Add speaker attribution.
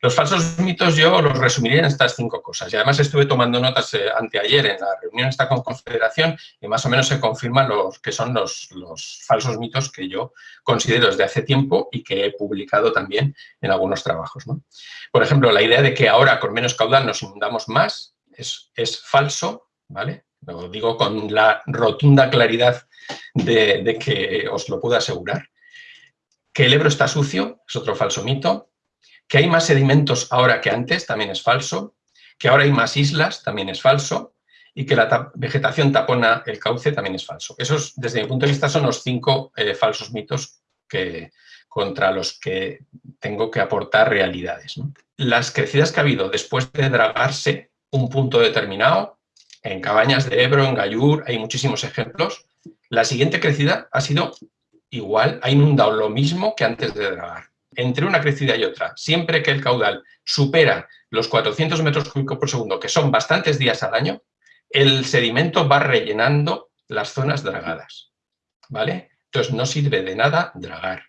Speaker 1: Los falsos mitos yo los resumiría en estas cinco cosas. Y además estuve tomando notas eh, anteayer en la reunión esta con Confederación y más o menos se confirman los que son los, falsos mitos que yo considero desde hace tiempo y que he publicado también en algunos trabajos. ¿no? Por ejemplo, la idea de que ahora con menos caudal nos inundamos más es, es falso, ¿vale? Lo digo con la rotunda claridad de, de que os lo puedo asegurar. Que el Ebro está sucio es otro falso mito que hay más sedimentos ahora que antes, también es falso. Que ahora hay más islas, también es falso. Y que la vegetación tapona el cauce, también es falso. Esos, desde mi punto de vista, son los cinco eh, falsos mitos que, contra los que tengo que aportar realidades. Las crecidas que ha habido después de dragarse un punto determinado, en Cabañas de Ebro, en Gallur, hay muchísimos ejemplos, la siguiente crecida ha sido igual, ha inundado lo mismo que antes de dragar entre una crecida y otra, siempre que el caudal supera los 400 metros cúbicos por segundo, que son bastantes días al año, el sedimento va rellenando las zonas dragadas, ¿vale? Entonces no sirve de nada dragar.